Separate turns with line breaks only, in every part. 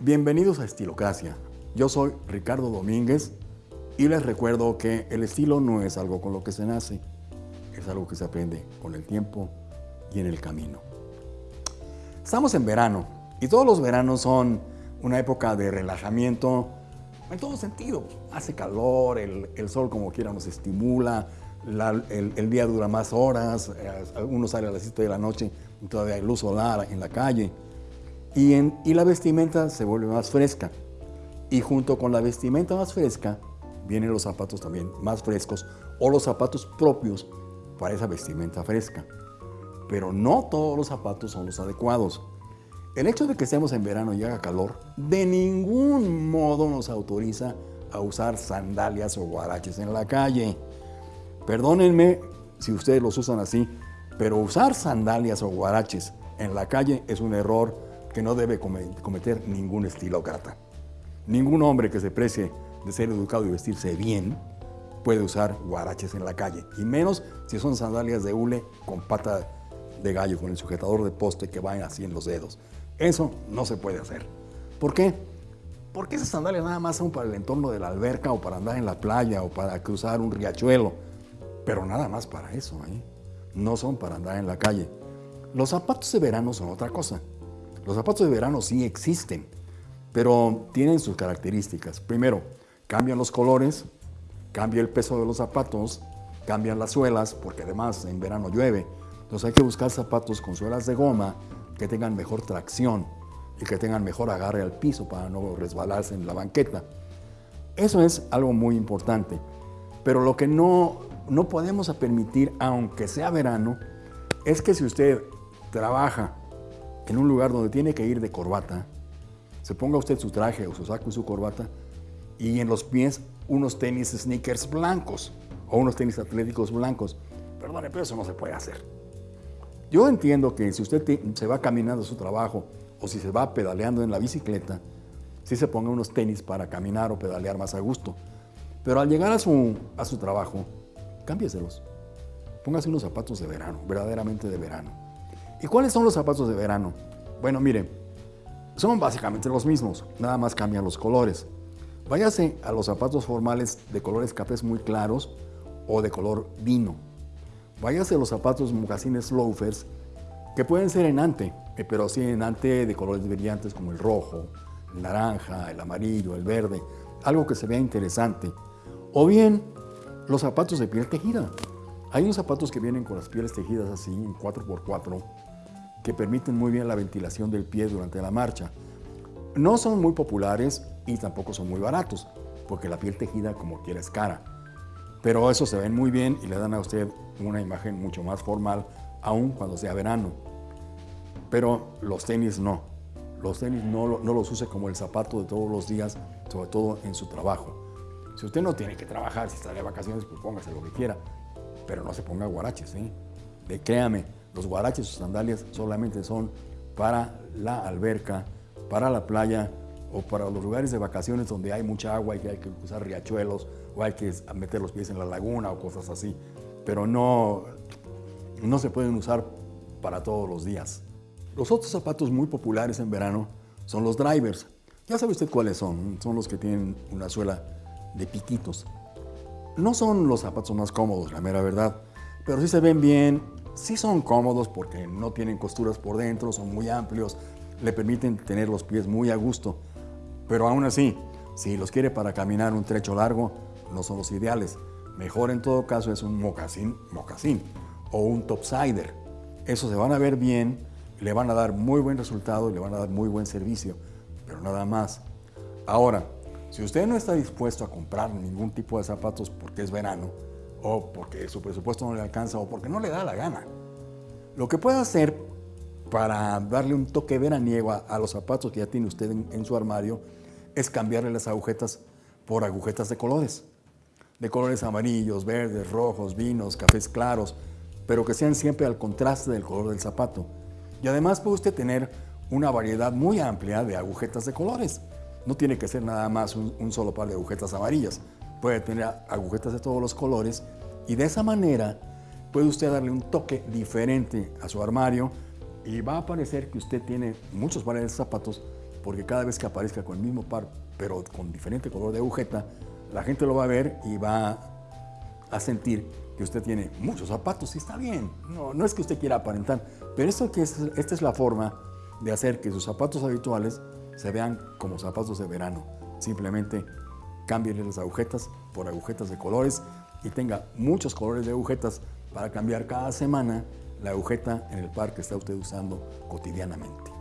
Bienvenidos a Estilocracia. Yo soy Ricardo Domínguez y les recuerdo que el estilo no es algo con lo que se nace, es algo que se aprende con el tiempo y en el camino. Estamos en verano y todos los veranos son una época de relajamiento en todo sentido. Hace calor, el, sol como quiera nos estimula, el, día dura más horas, eh, uno sale a las 7 de la noche y todavía hay luz solar en la calle. Y, la vestimenta se vuelve más fresca. Y junto con la vestimenta más fresca, vienen los zapatos también más frescos o los zapatos propios para esa vestimenta fresca. Pero no todos los zapatos son los adecuados. El hecho de que estemos en verano y haga calor, de ningún modo nos autoriza a usar sandalias o guaraches en la calle. Perdónenme si ustedes los usan así, pero usar sandalias o guaraches en la calle es un error que no debe cometer ningún estilócrata. Ningún hombre que se precie de ser educado y vestirse bien puede usar guaraches en la calle, y menos si son sandalias de hule con pata de gallo, con el sujetador de poste que va así en los dedos. Eso no se puede hacer. ¿Por qué? Porque esas sandalias nada más son para el entorno de la alberca o para andar en la playa o para cruzar un riachuelo. Pero nada más para eso, ¿eh? No son para andar en la calle. Los zapatos de verano son otra cosa. Los zapatos de verano sí existen, pero tienen sus características. Primero, cambian los colores, cambia el peso de los zapatos, cambian las suelas, porque además en verano llueve. Entonces hay que buscar zapatos con suelas de goma que tengan mejor tracción y que tengan mejor agarre al piso para no resbalarse en la banqueta. Eso es algo muy importante. Pero lo que no, no podemos permitir, aunque sea verano, es que si usted trabaja en un lugar donde tiene que ir de corbata, se ponga usted su traje o su saco y su corbata y en los pies unos tenis sneakers blancos o unos tenis atléticos blancos. Perdone, pero eso no se puede hacer. Yo entiendo que si usted se va caminando a su trabajo o si se va pedaleando en la bicicleta, sí se ponga unos tenis para caminar o pedalear más a gusto. Pero al llegar a su, a su trabajo, cámbieselos. Póngase unos zapatos de verano, verdaderamente de verano. ¿Y cuáles son los zapatos de verano? Bueno, mire, son básicamente los mismos, nada más cambian los colores. Váyase a los zapatos formales de colores cafés muy claros o de color vino. Váyase a los zapatos mocasines loafers, que pueden ser en ante, eh, pero sí en ante de colores brillantes como el rojo, el naranja, el amarillo, el verde, algo que se vea interesante. O bien, los zapatos de piel tejida. Hay unos zapatos que vienen con las pieles tejidas así, en 4x4, que permiten muy bien la ventilación del pie durante la marcha. No son muy populares y tampoco son muy baratos, porque la piel tejida como quiera es cara. Pero eso se ven muy bien y le dan a usted una imagen mucho más formal, aun cuando sea verano. Pero los tenis no. Los tenis no, los use como el zapato de todos los días, sobre todo en su trabajo. Si usted no tiene que trabajar, si está de vacaciones, pues póngase lo que quiera. Pero no se ponga guaraches, ¿eh? De, créame, los guaraches o sandalias solamente son para la alberca, para la playa o para los lugares de vacaciones donde hay mucha agua y que hay que usar riachuelos o hay que meter los pies en la laguna o cosas así. Pero no, no se pueden usar para todos los días. Los otros zapatos muy populares en verano son los drivers. Ya sabe usted cuáles son. Son los que tienen una suela de piquitos. No son los zapatos más cómodos, la mera verdad, pero sí se ven bien, sí son cómodos porque no tienen costuras por dentro, son muy amplios, le permiten tener los pies muy a gusto. Pero aún así, si los quiere para caminar un trecho largo, no son los ideales. Mejor en todo caso es un mocasín, mocasín o un topsider. Eso se van a ver bien, le van a dar muy buen resultado le van a dar muy buen servicio, pero nada más. Ahora, si usted no está dispuesto a comprar ningún tipo de zapatos porque es verano, o porque su presupuesto no le alcanza, o porque no le da la gana, lo que puede hacer para darle un toque veraniego a, los zapatos que ya tiene usted en su armario es cambiarle las agujetas por agujetas de colores. De colores amarillos, verdes, rojos, vinos, cafés claros, pero que sean siempre al contraste del color del zapato. Y además puede usted tener una variedad muy amplia de agujetas de colores. No tiene que ser nada más un, solo par de agujetas amarillas. Puede tener agujetas de todos los colores y de esa manera puede usted darle un toque diferente a su armario y va a parecer que usted tiene muchos pares de zapatos porque cada vez que aparezca con el mismo par, pero con diferente color de agujeta, la gente lo va a ver y va a sentir que usted tiene muchos zapatos y está bien. No, no es que usted quiera aparentar, pero esto que es, esta es la forma de hacer que sus zapatos habituales se vean como zapatos de verano. Simplemente cámbienle las agujetas por agujetas de colores y tenga muchos colores de agujetas para cambiar cada semana la agujeta en el par que está usted usando cotidianamente.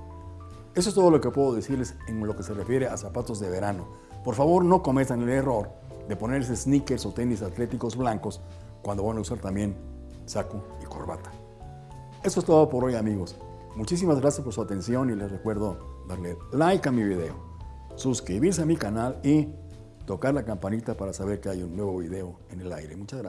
Eso es todo lo que puedo decirles en lo que se refiere a zapatos de verano. Por favor, no cometan el error de ponerse sneakers o tenis atléticos blancos cuando van a usar también saco y corbata. Eso es todo por hoy, amigos. Muchísimas gracias por su atención y les recuerdo darle like a mi video, suscribirse a mi canal y tocar la campanita para saber que hay un nuevo video en el aire. Muchas gracias.